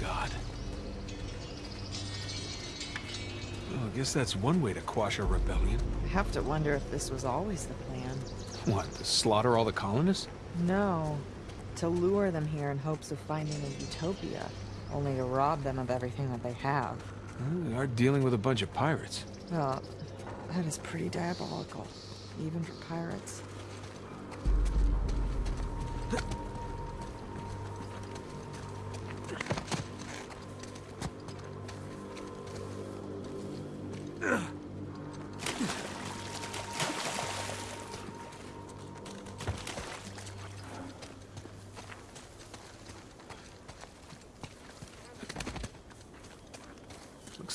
God. Well, I guess that's one way to quash a rebellion. I have to wonder if this was always the plan. What, to slaughter all the colonists? No. To lure them here in hopes of finding a utopia. Only to rob them of everything that they have. Well, we are dealing with a bunch of pirates. Well, that is pretty diabolical. Even for pirates.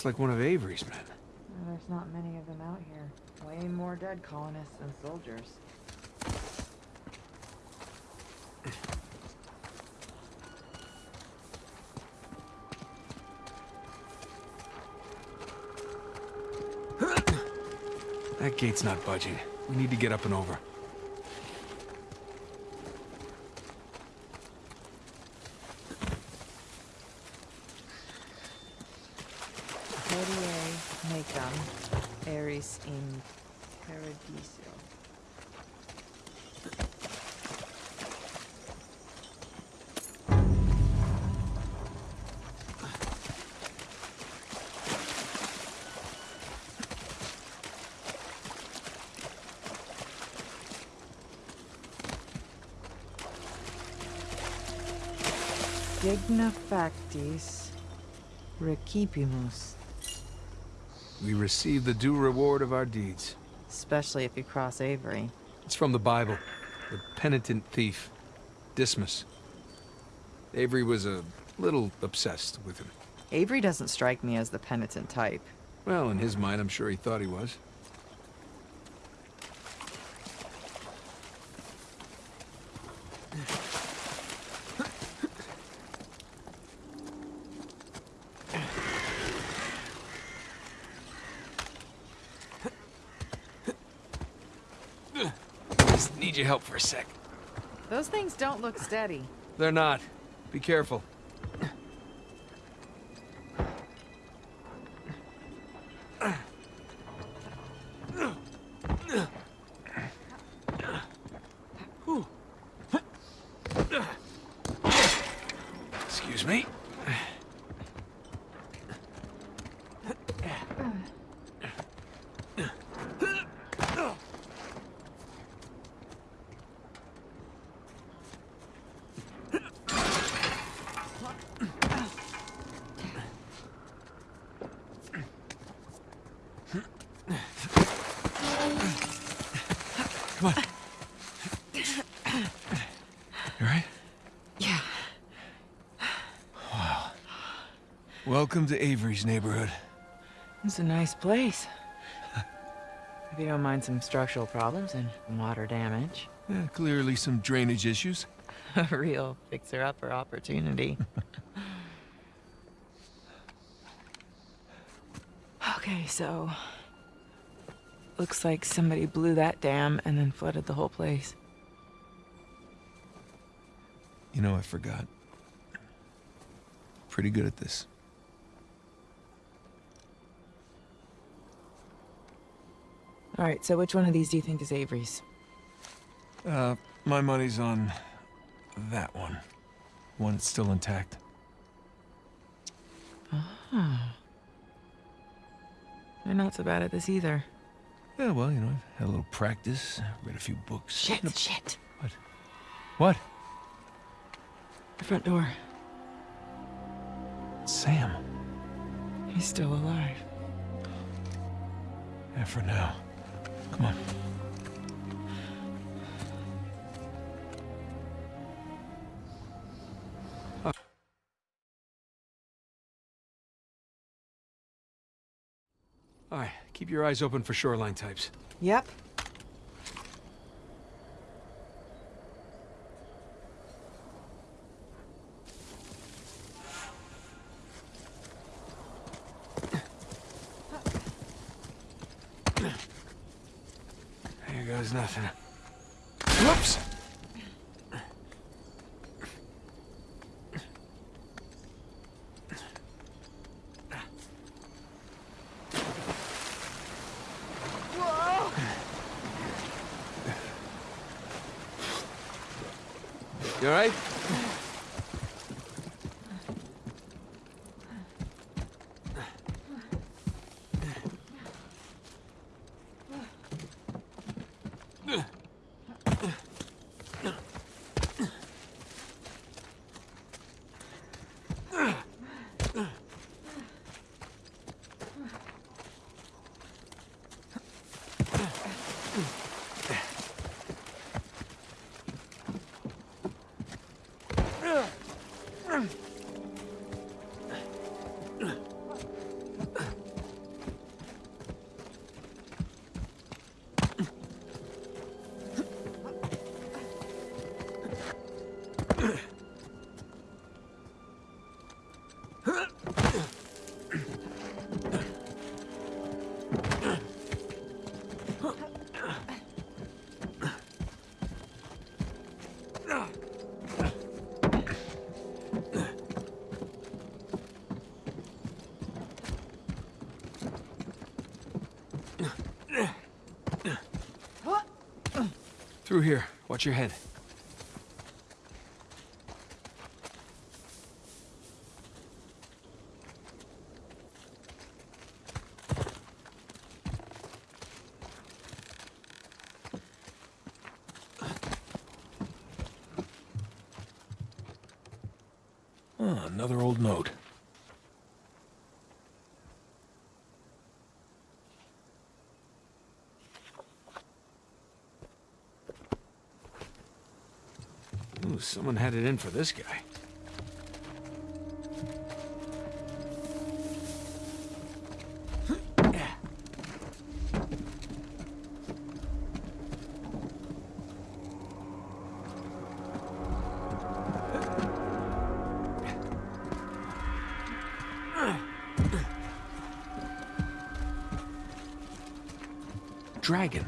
Looks like one of Avery's men. Well, there's not many of them out here. Way more dead colonists than soldiers. That gate's not budging. We need to get up and over. Hodie mecum, in paradiso. Digna factis recipimus. We receive the due reward of our deeds. Especially if you cross Avery. It's from the Bible. The penitent thief, Dismas. Avery was a little obsessed with him. Avery doesn't strike me as the penitent type. Well, in his mind, I'm sure he thought he was. Just need your help for a sec. Those things don't look steady. They're not. Be careful. Welcome to Avery's neighborhood. It's a nice place. if you don't mind some structural problems and water damage. Yeah, clearly some drainage issues. A real fixer-upper opportunity. okay, so... Looks like somebody blew that dam and then flooded the whole place. You know, I forgot. Pretty good at this. Alright, so which one of these do you think is Avery's? Uh, my money's on that one. One that's still intact. Ah. They're not so bad at this either. Yeah, well, you know, I've had a little practice, read a few books. Shit, shit. What? The front door. Sam. He's still alive. Yeah, for now. Come on. All right, keep your eyes open for shoreline types. Yep. Here goes nothing. Whoops! Alright? Through here. Watch your head. Oh, another old note. Ooh, someone had it in for this guy. Dragon.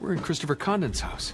We're in Christopher Condent's house.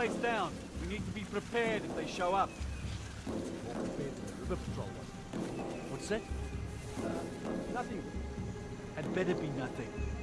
Place down. We need to be prepared if they show up. More prepared than the river patrol was. What's that? Uh, nothing. Had better be nothing.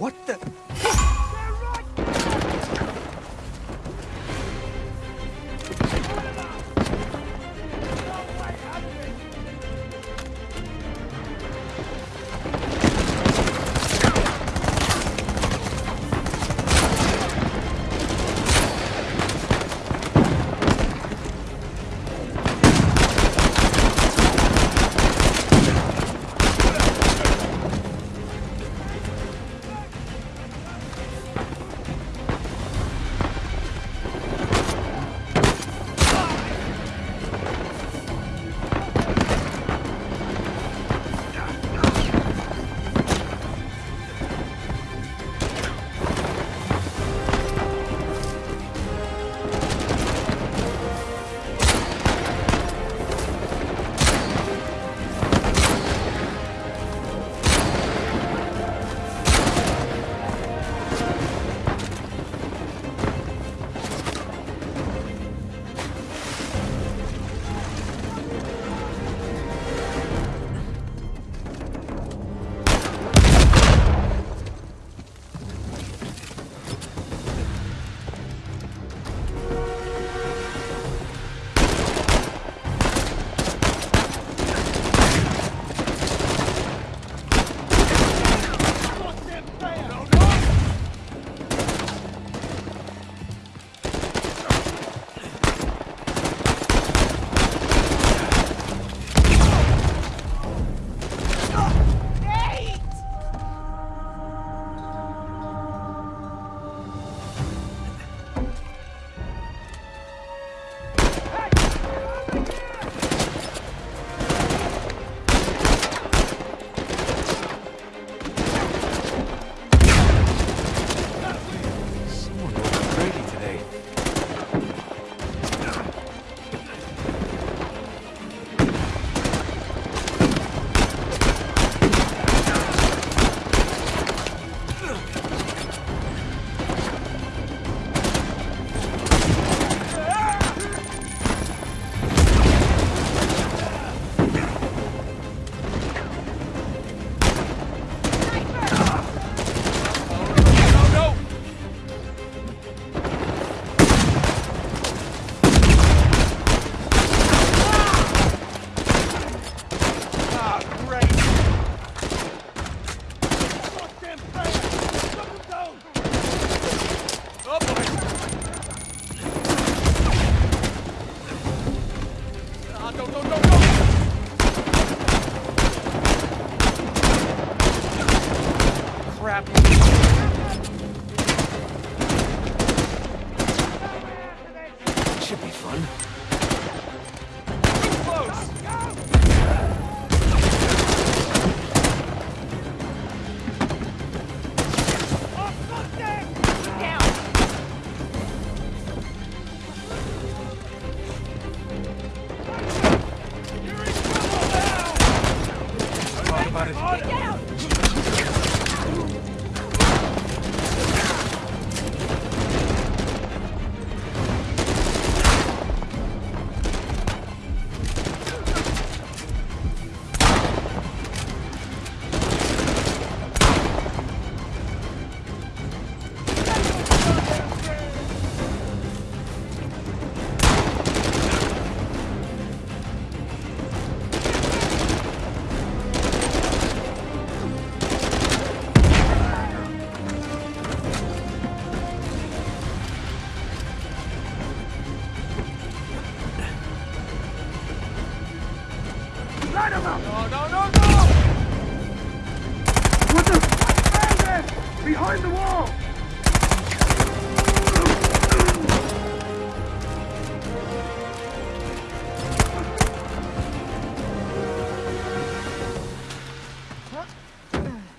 What the?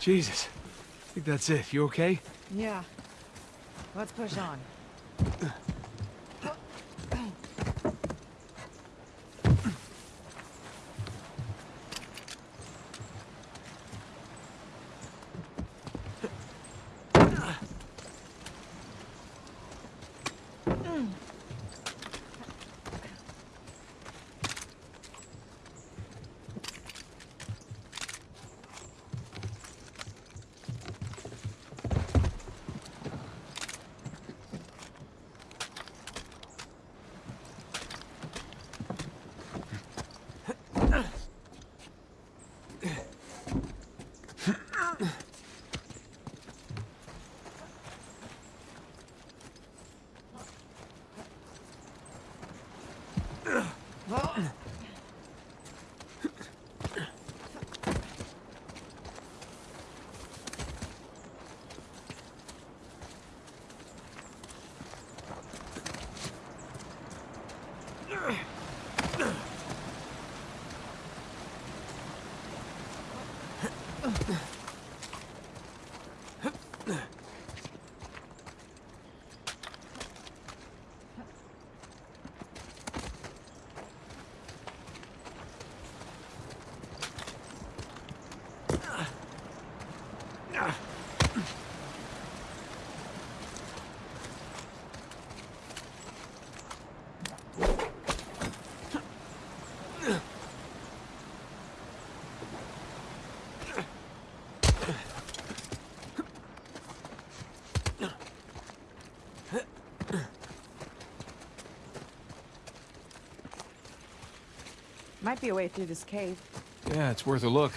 Jesus. I think that's it. You okay? Yeah. Let's push on. Might be a way through this cave. Yeah, it's worth a look.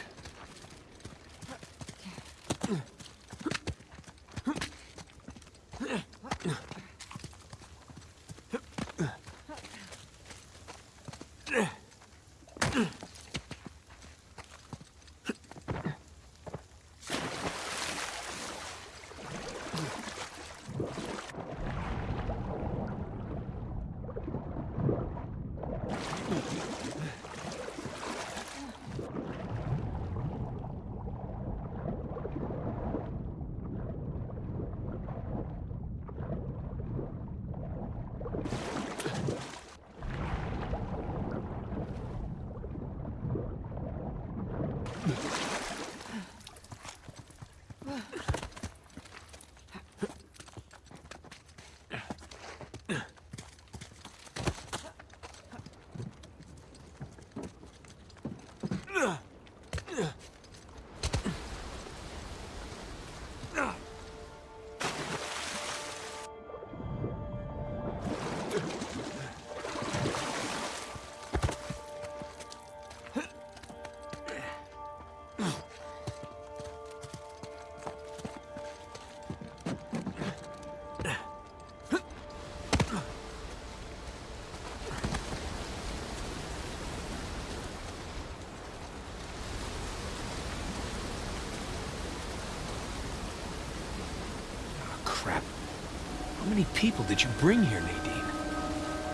People did you bring here, Nadine?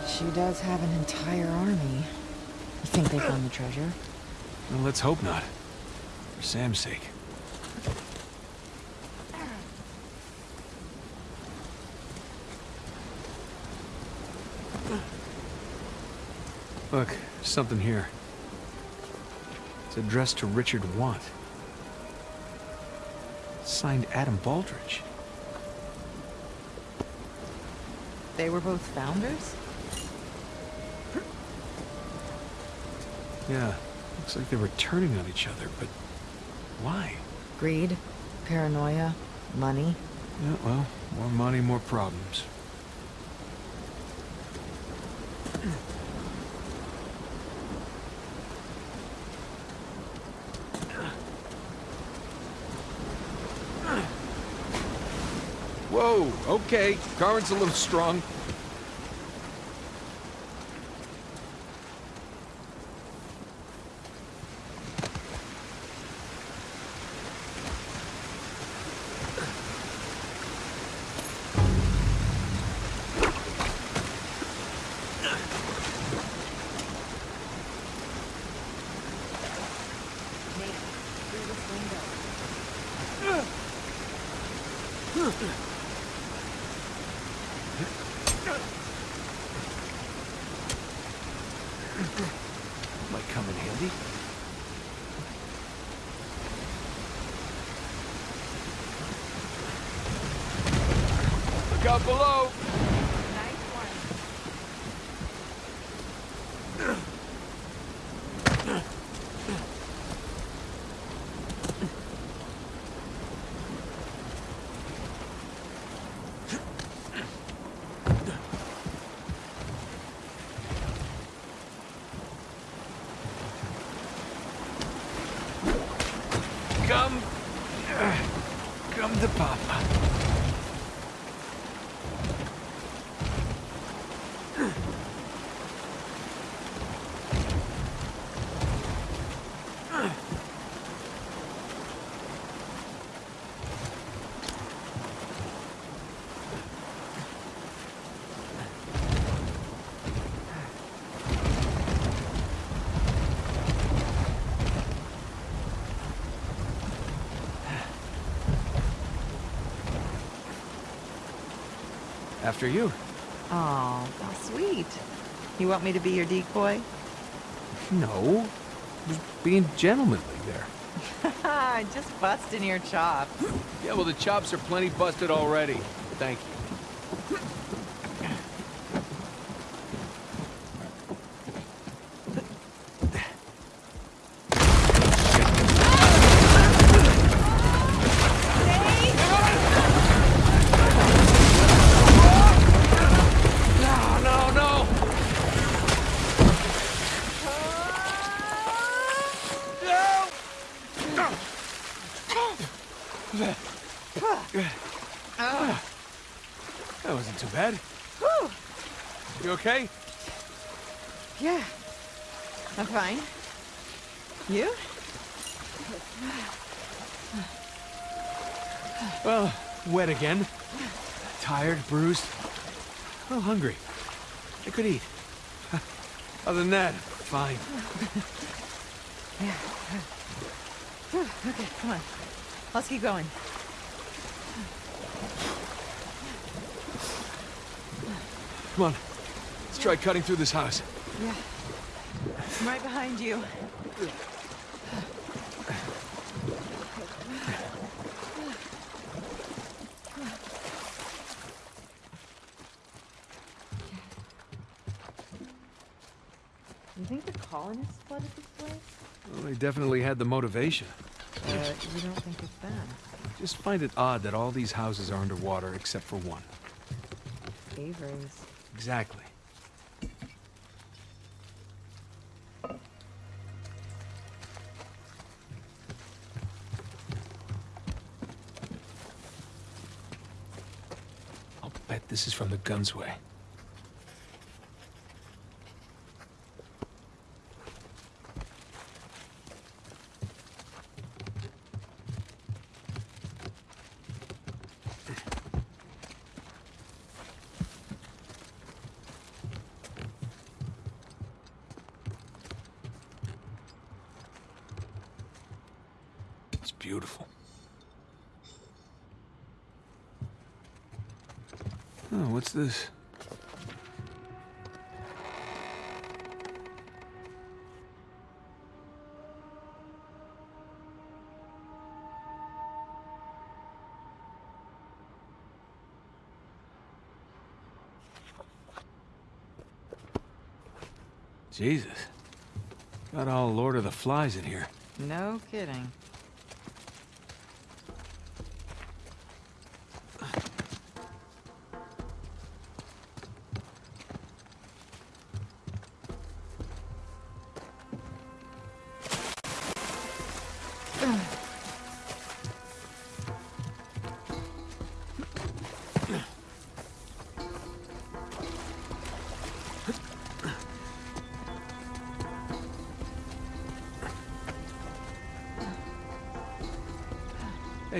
She does have an entire army. You think they found the treasure? Well, let's hope not. For Sam's sake. Look, something here. It's addressed to Richard Want. Signed Adam Baldridge. They were both founders? Yeah, looks like they were turning on each other, but why? Greed, paranoia, money. Yeah, well, more money, more problems. Whoa, okay. Current's a little strong. Might come in handy. Look out below! Nice one. Come. Come to Papa. After you. Oh, how sweet. You want me to be your decoy? No. Just being gentlemanly there. Just busting your chops. Yeah, well, the chops are plenty busted already. Thank you. No, no, no! Oh, That wasn't too bad. You okay? yeah. I'm fine. You? Well, wet again. Tired, bruised. A little hungry. I could eat. Other than that, fine. yeah. Okay, come on. Let's keep going. Come on. Let's try cutting through this house. Yeah. I'm right behind you. You think the colonists flooded this place? Well, they definitely had the motivation. But you don't think it's them? Just find it odd that all these houses are underwater except for one. Avery's. Exactly. This is from the Gunsway. It's beautiful. Oh, what's this? Jesus. Got all Lord of the Flies in here. No kidding.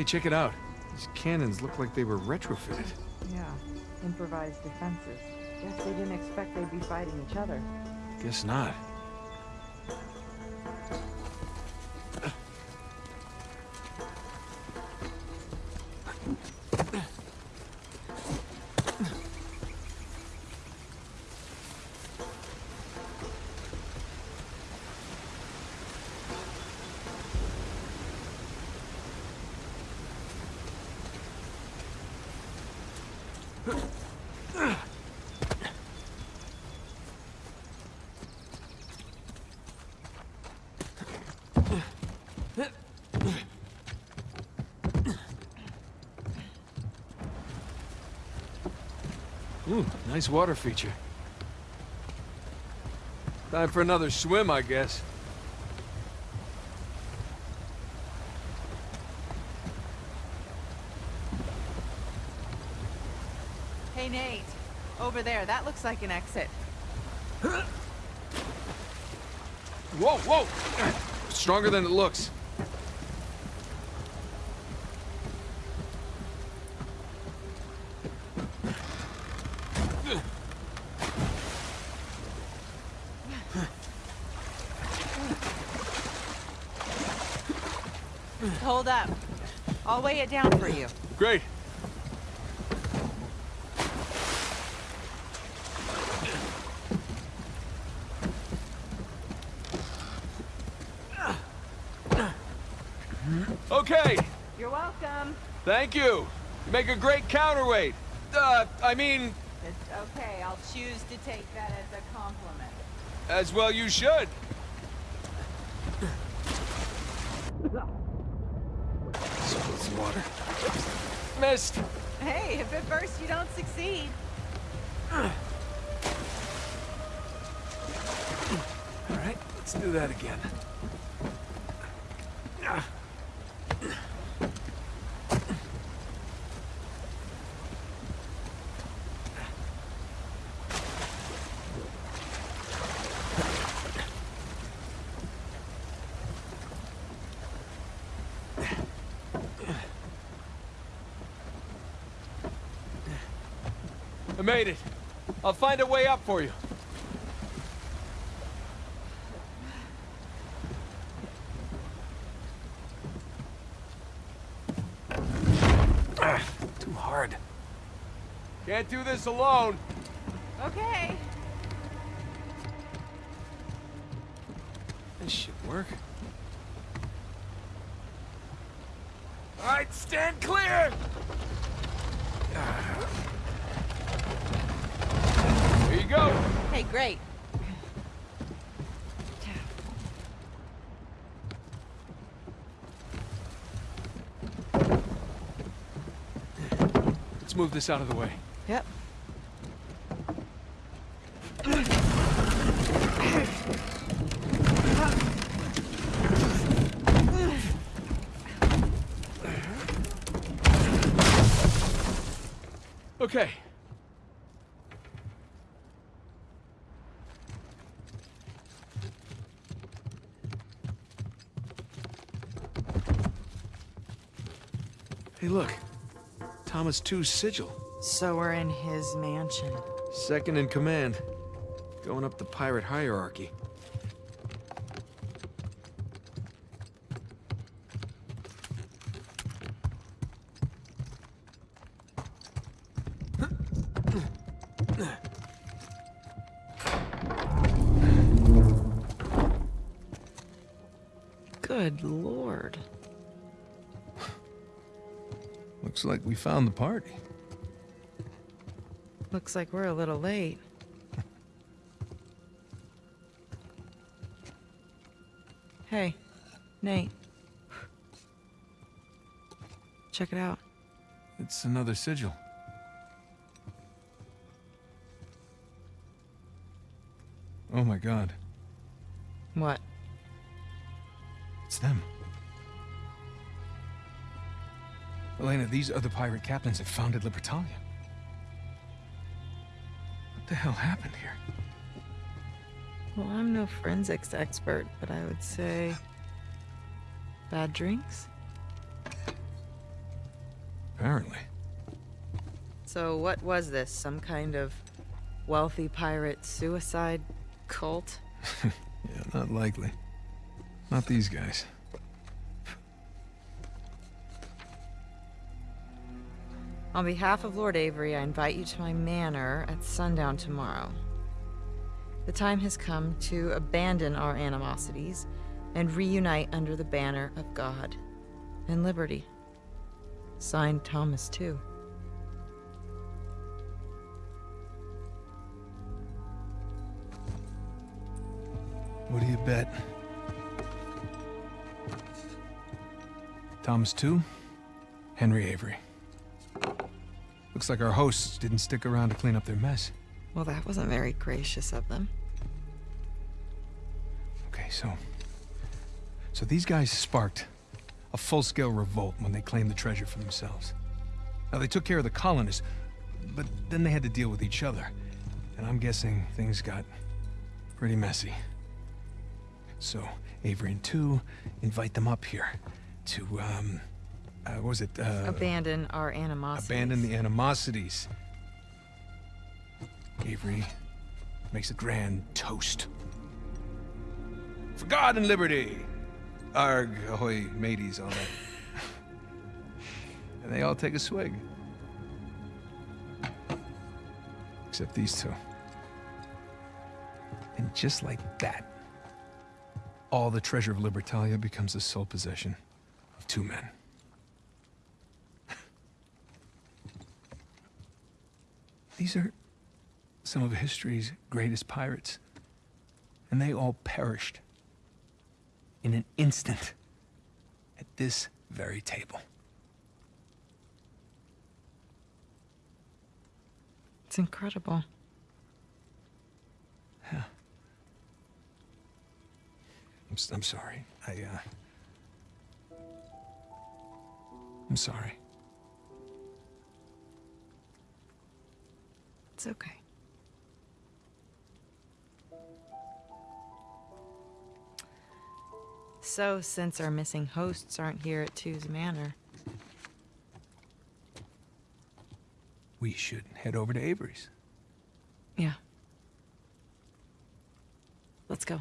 Hey, check it out. These cannons look like they were retrofitted. Yeah. Improvised defenses. Guess they didn't expect they'd be fighting each other. Guess not. Nice water feature. Time for another swim, I guess. Hey, Nate. Over there, that looks like an exit. Whoa, whoa! Stronger than it looks. Up. I'll weigh it down for you. Great. Okay, You're welcome. thank you. You make a great counterweight. Uh, I mean, It's okay. I'll choose to take that as a compliment. as well you should. Spill some water. Hey, if at first you don't succeed. All right, let's do that again. I made it. I'll find a way up for you. Ah, too hard. Can't do this alone. Okay. This should work. All right, stand clear. Ah. Go. Hey, great. Let's move this out of the way. Yep. Okay. Hey, look. Tew's sigil. So we're in his mansion. Second in command. Going up the pirate hierarchy. Good lord. Looks like we found the party. Looks like we're a little late. hey, Nate. Check it out. It's another sigil. Oh my god. What? These other pirate captains that founded Libertalia. What the hell happened here? Well, I'm no forensics expert, but I would say. Bad drinks? Apparently. So, what was this? Some kind of wealthy pirate suicide cult? Yeah, not likely. Not these guys. On behalf of Lord Avery, I invite you to my manor at sundown tomorrow. The time has come to abandon our animosities and reunite under the banner of God and liberty. Signed Thomas, Tew. What do you bet? Thomas Tew, Henry Avery. Looks like our hosts didn't stick around to clean up their mess. Well, that wasn't very gracious of them. Okay, so... So these guys sparked a full-scale revolt when they claimed the treasure for themselves. Now, they took care of the colonists, but then they had to deal with each other. And I'm guessing things got pretty messy. So, Avery and Tew invite them up here to, um... Uh, what was it, uh... Abandon our animosity. Abandon the animosities. Avery makes a grand toast. For God and liberty! Arg, ahoy, mateys, all that. and they all take a swig. Except these two. And just like that, all the treasure of Libertalia becomes the sole possession of two men. These are some of history's greatest pirates. And they all perished in an instant at this very table. It's incredible. Yeah. I'm, I'm sorry. I, uh... I'm sorry. It's okay. So, since our missing hosts aren't here at Tew's Manor, We should head over to Avery's. yeah. Let's go.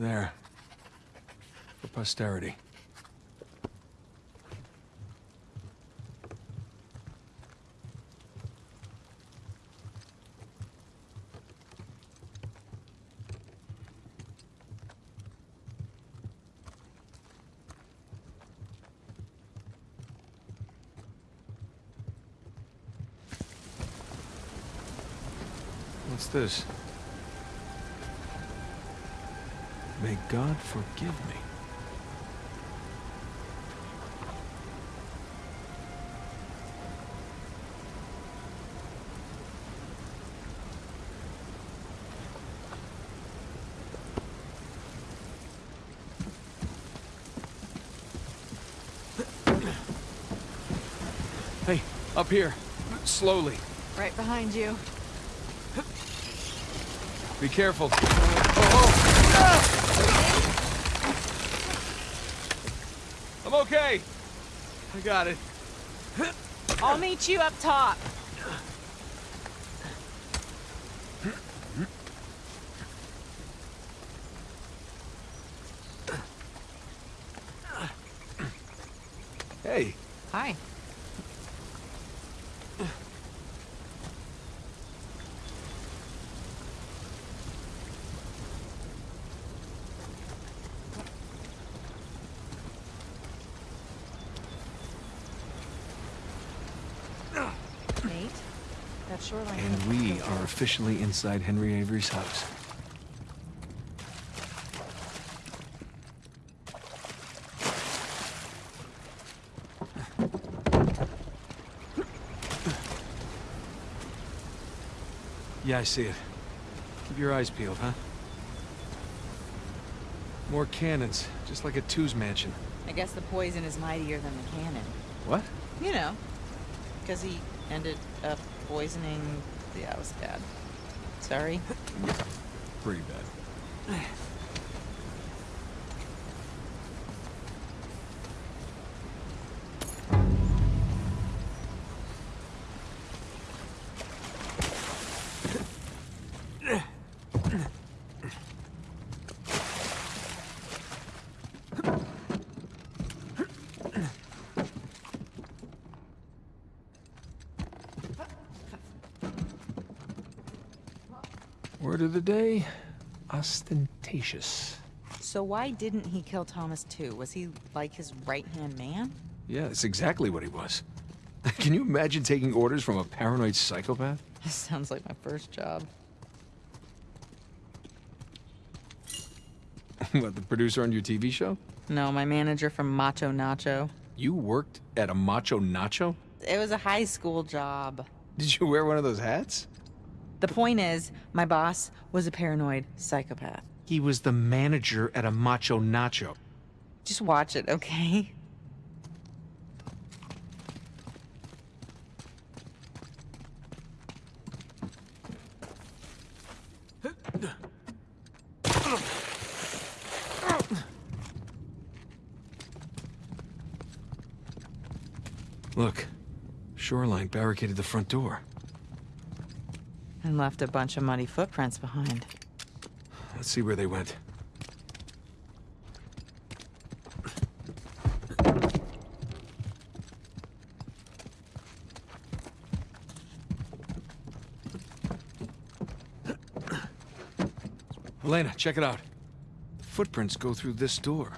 There. For posterity. What's this? God forgive me. Hey, up here. Slowly. Right behind you. Be careful. Oh, oh. I'm okay. I got it. I'll meet you up top. Hey, Hi. Nate, that shoreline. and we are officially inside Henry Avery's house. Yeah, I see it. Keep your eyes peeled, huh? More cannons, just like a Tew's mansion. I guess the poison is mightier than the cannon. What? You know, because he ended up poisoning. Yeah, it was bad. Sorry. Pretty bad. of the day, ostentatious. So why didn't he kill Thomas Tew? Was he like his right-hand man? Yeah, that's exactly what he was. Can you imagine taking orders from a paranoid psychopath? This sounds like my first job. what, the producer on your TV show? No, my manager from Macho Nacho. You worked at a Macho Nacho? It was a high school job. Did you wear one of those hats? The point is, my boss was a paranoid psychopath. He was the manager at a Macho Nacho. Just watch it, okay? Look, Shoreline barricaded the front door. And left a bunch of muddy footprints behind. Let's see where they went. Elena, check it out. The footprints go through this door.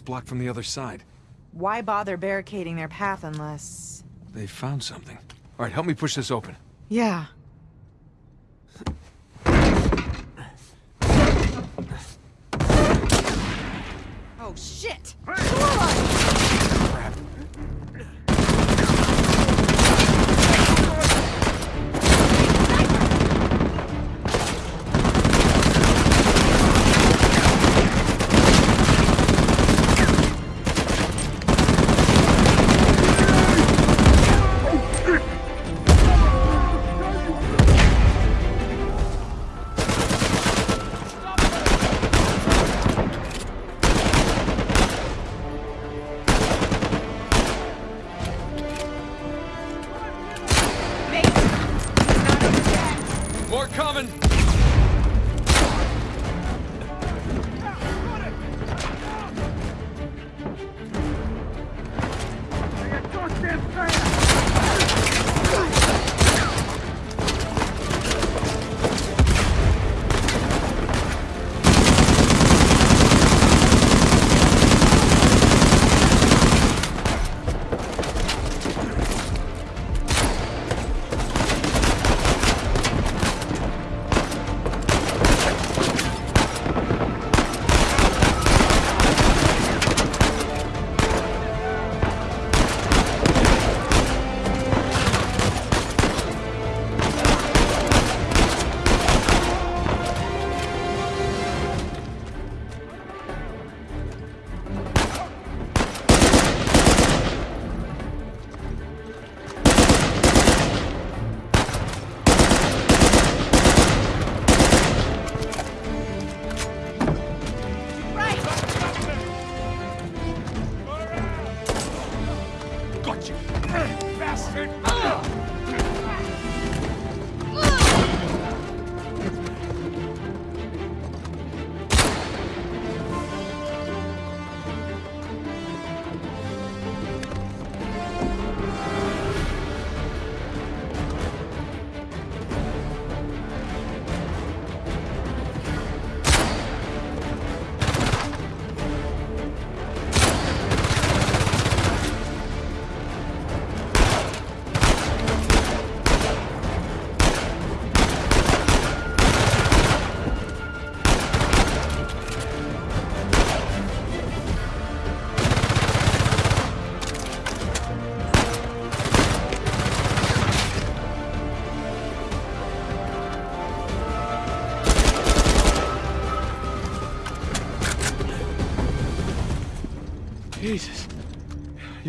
It's blocked from the other side. Why bother barricading their path unless... They found something. All right, help me push this open. Yeah.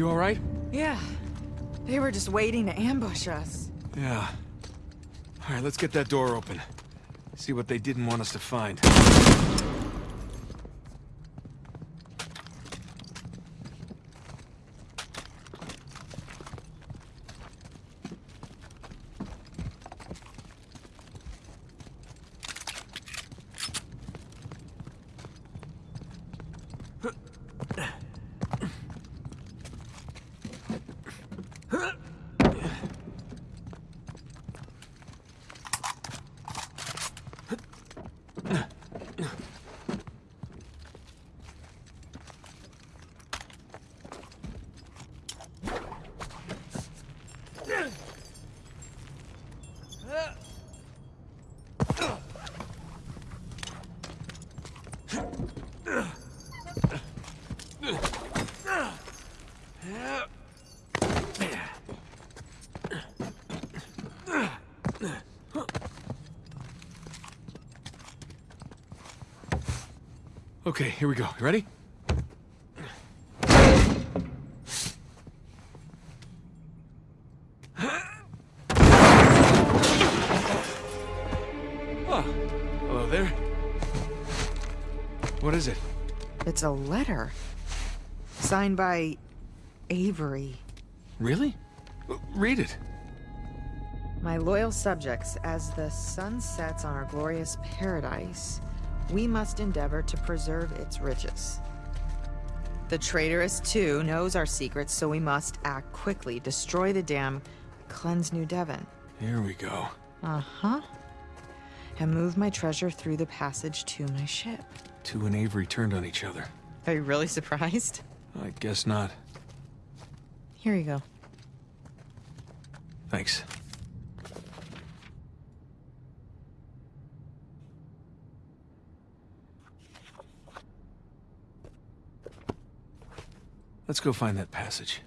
You all right? Yeah. They were just waiting to ambush us. Yeah. All right, let's get that door open. See what they didn't want us to find. Okay, here we go. You ready? Oh, hello there. What is it? It's a letter. Signed by Avery. Really? Read it. My loyal subjects, as the sun sets on our glorious paradise, we must endeavor to preserve its riches. The traitorous, Tew, knows our secrets, so we must act quickly, destroy the dam, cleanse New Devon. Here we go. Uh-huh. And move my treasure through the passage to my ship. Tew and Avery turned on each other. Are you really surprised? I guess not. Here you go. Thanks. Let's go find that passage.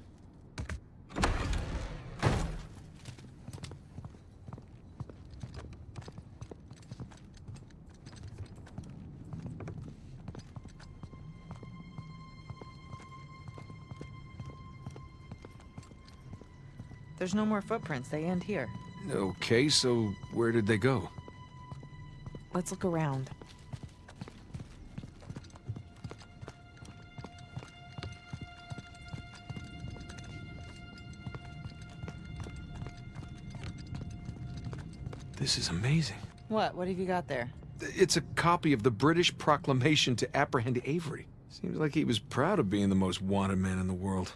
There's no more footprints. They end here. Okay, so where did they go? Let's look around. This is amazing. What? What have you got there? It's a copy of the British proclamation to apprehend Avery. Seems like he was proud of being the most wanted man in the world.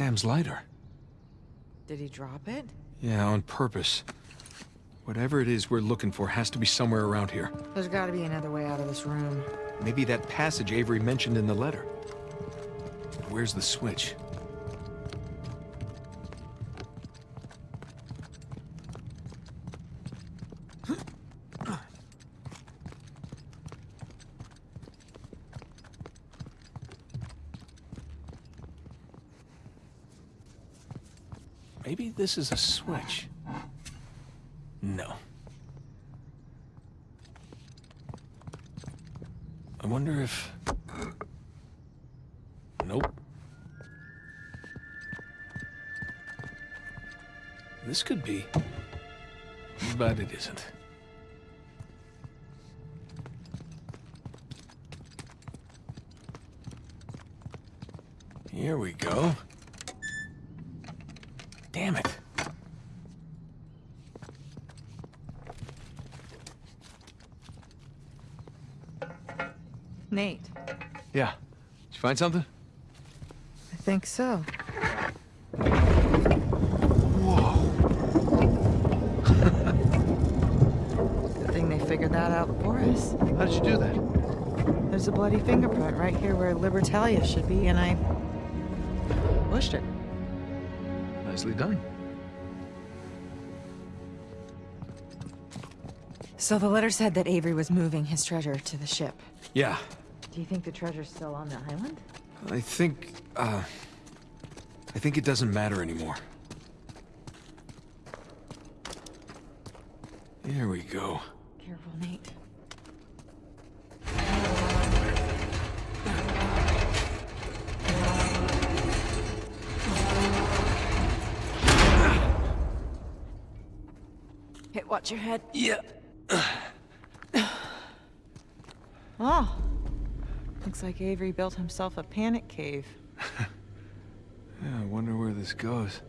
Sam's lighter. Did he drop it? Yeah, on purpose. Whatever it is we're looking for has to be somewhere around here. There's gotta be another way out of this room. Maybe that passage Avery mentioned in the letter. Where's the switch? This is a switch. No. I wonder if... Nope. This could be. But it isn't. Here we go. Damn it. Nate, Yeah. Did you find something? I think so. Whoa. Good thing they figured that out for us. How did you do that? There's a bloody fingerprint right here where Libertalia should be, and I pushed it. Nicely done. So the letter said that Avery was moving his treasure to the ship. Yeah, Do you think the treasure's still on the island? I think, uh... I think it doesn't matter anymore. Here we go. Careful, Nate. Hit, watch your head. Yeah. Oh. Looks like Avery built himself a panic cave. Yeah, I wonder where this goes.